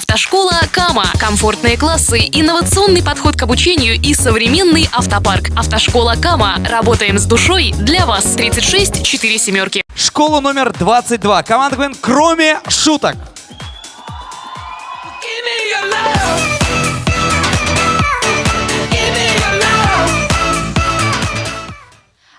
Автошкола Кама. Комфортные классы, инновационный подход к обучению и современный автопарк. Автошкола Кама. Работаем с душой для вас. 36 4 семерки. Школа номер 22. Команда КВН «Кроме шуток».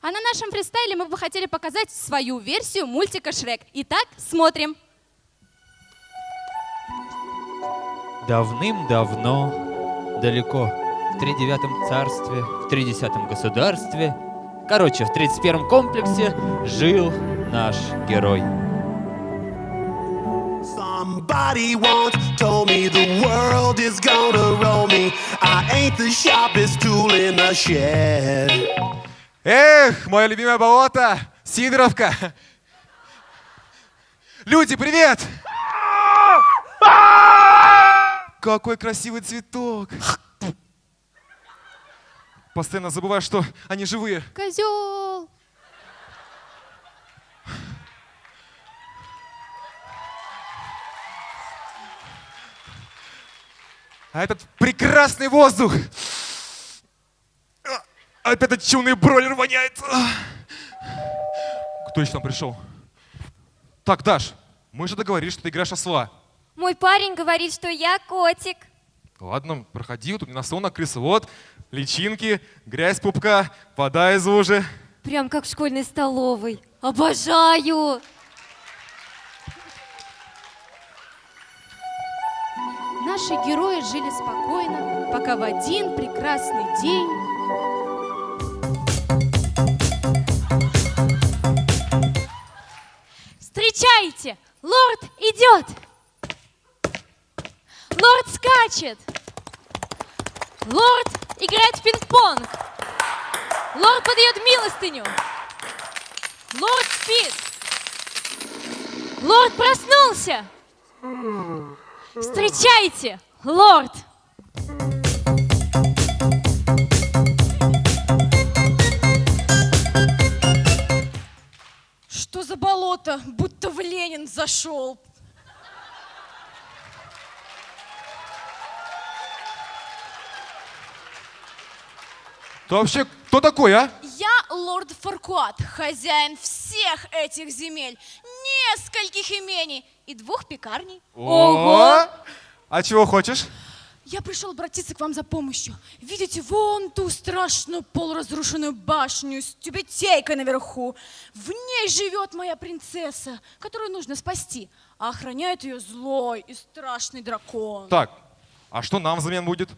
А на нашем фристайле мы бы хотели показать свою версию мультика «Шрек». Итак, смотрим. Давным-давно, далеко, в тридевятом царстве, в тридесятом государстве, короче, в тридцать первом комплексе жил наш герой. Somebody once told me the world is gonna roll me. I ain't the sharpest tool in the shed. Эх, мое любимое болото, Сидоровка. Люди, привет! Какой красивый цветок. Постоянно забываю, что они живые. Козел! А этот прекрасный воздух. А, Опять этот чумный бройлер воняет. Кто еще там пришел? Так, Даш, мы же договорились, что ты играешь осла. Мой парень говорит, что я котик. Ладно, проходи, вот тут на стол накрылся. Вот, личинки, грязь пупка, вода из лужи. Прям как в школьной столовой. Обожаю! Наши герои жили спокойно, пока в один прекрасный день Встречайте! Лорд идет! Лорд скачет! Лорд играет в пинг-понг! Лорд подает милостыню! Лорд спит! Лорд проснулся! Встречайте, лорд! Что за болото? Будто в Ленин зашел. Ты вообще кто такой, а? Я лорд Фаркуат, хозяин всех этих земель, нескольких имений и двух пекарней. Ого! А чего хочешь? Я пришел обратиться к вам за помощью. Видите, вон ту страшную полуразрушенную башню с тюбетейкой наверху. В ней живет моя принцесса, которую нужно спасти. А охраняет ее злой и страшный дракон. Так, а что нам взамен будет?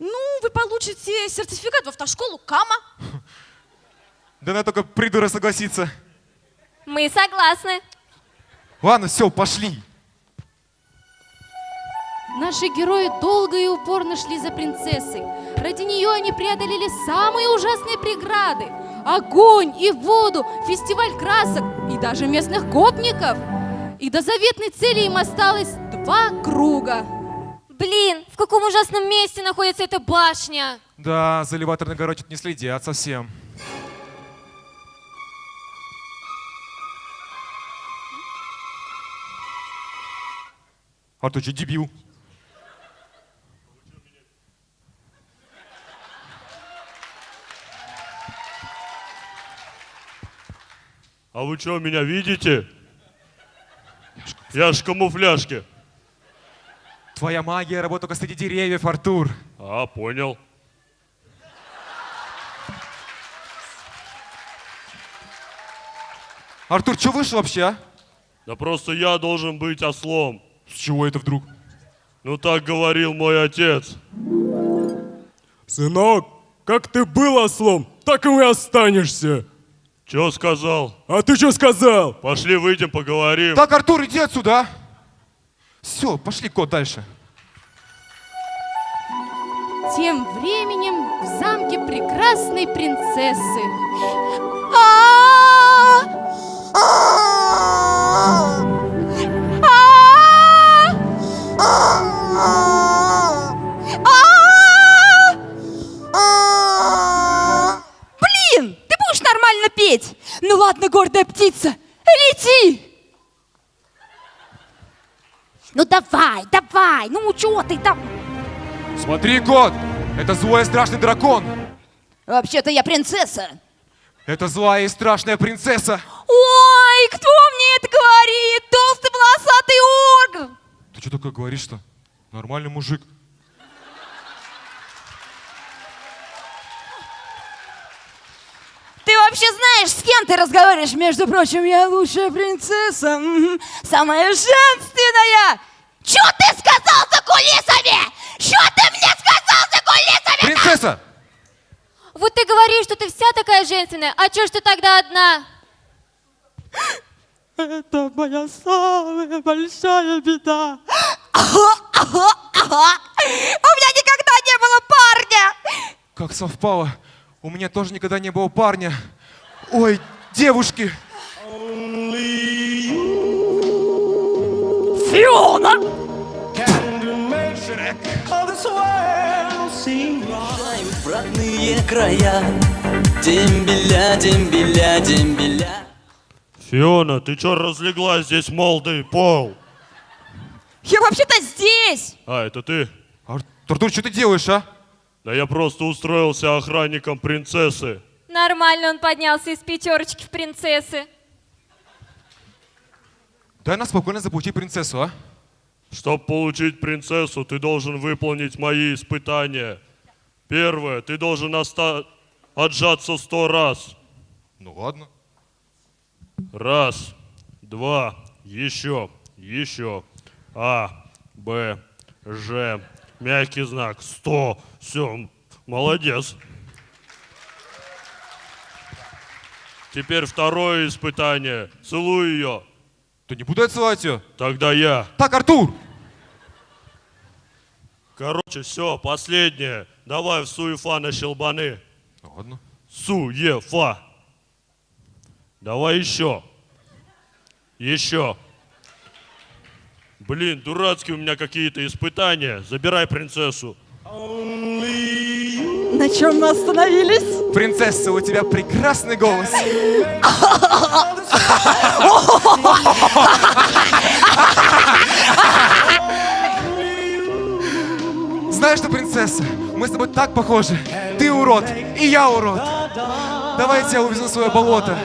Ну, вы получите сертификат в автошколу Кама. Да на только придура согласиться. Мы согласны. Ладно, все, пошли. Наши герои долго и упорно шли за принцессой. Ради нее они преодолели самые ужасные преграды. Огонь и воду, фестиваль красок и даже местных гопников. И до заветной цели им осталось два круга. Блин, в каком ужасном месте находится эта башня? Да, за элеваторной горой не следят совсем. А ты что, дебил? А вы что, меня видите? Я ж в камуфляжке. Твоя магия работает только среди деревьев, Артур. А, понял. Артур, что вышел вообще, а? Да просто я должен быть ослом. С чего это вдруг? Ну так говорил мой отец. Сынок, как ты был ослом, так и останешься. Че сказал? А ты что сказал? Пошли выйдем, поговорим. Так, Артур, иди отсюда, а? Все, пошли, кот, дальше. Тем временем в замке прекрасной принцессы. Блин, ты будешь нормально петь? Ну ладно, гордая птица, Ну давай, давай, ну чего ты там? Смотри, кот! Это злой и страшный дракон! Вообще-то я принцесса. Это злая и страшная принцесса! Ой, кто мне это говорит? Толстый волосатый орг! Ты что такое говоришь-то? Нормальный мужик. Вообще знаешь, с кем ты разговариваешь? Между прочим, я лучшая принцесса, самая женственная. Чё ты сказал за кулисами? Чё ты мне сказал за кулисами? Принцесса! Вот ты говоришь, что ты вся такая женственная, а чё ж ты тогда одна? Это моя самая большая беда. У меня никогда не было парня! Как совпало. У меня тоже никогда не было парня. Ой, девушки! Фиона! родные края. Дембеля, дембеля, дембеля. Фиона, ты чё разлеглась здесь молдый пол? Я вообще-то здесь! А, это ты? Артур, что ты делаешь, а? Да я просто устроился охранником принцессы. Нормально он поднялся из пятерочки в принцессы. Дай нам спокойно заполучить принцессу, а? Чтобы получить принцессу, ты должен выполнить мои испытания. Первое, ты должен оста... отжаться сто раз. Ну ладно. Раз, два, еще, еще. А, Б, Ж, мягкий знак, сто. Все, молодец. Теперь второе испытание. Целуй ее. Да не буду я целовать ее. Тогда я. Так, Артур! Короче, все, последнее. Давай в суефа на щелбаны. Ладно. Суефа. Давай еще. Еще. Блин, дурацкие у меня какие-то испытания. Забирай принцессу. На чем мы остановились? Принцесса, у тебя прекрасный голос. Знаешь что, принцесса, мы с тобой так похожи. Ты урод, и я урод. Давай я тебя увезу в свое болото.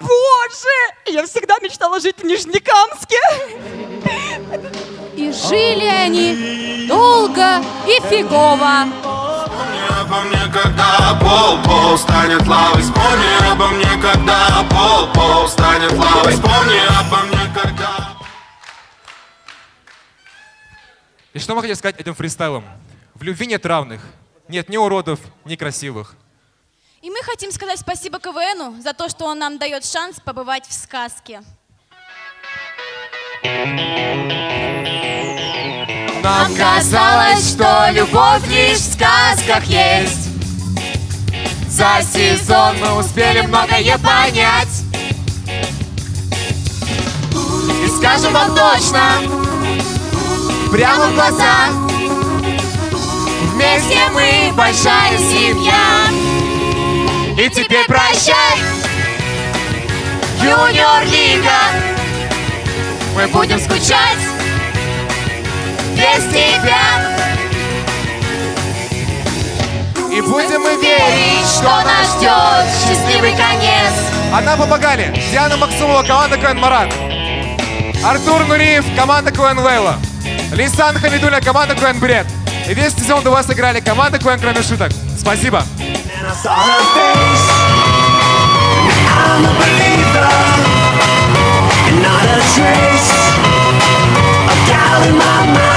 Боже! Я всегда мечтала жить в Нижнекамске. И жили они долго и фигово. Обо мне, когда пол-пол станет лавой Вспомни обо мне, когда пол-пол станет лавой Вспомни обо мне, когда... И что мы хотим сказать этим фристайлом? В любви нет равных. Нет ни уродов, ни красивых. И мы хотим сказать спасибо КВНу за то, что он нам дает шанс побывать в сказке. Нам казалось, что любовь лишь в сказках есть. За сезон мы успели многое понять. И скажем вам точно, прямо в глаза. Вместе мы большая семья. И теперь прощай, Юниор Лига Мы будем скучать без тебя. И будем мы верить, что нас ждет счастливый конец. Одна попагали. Диана Максумова, команда КВН Марат. Артур Нуриев, команда КВН Лейла. Лисан Хамидуля, команда КВН Бред. И весь сезон до вас играли команда КВН Кроме Шуток. Спасибо. Not a trace of doubt in my mind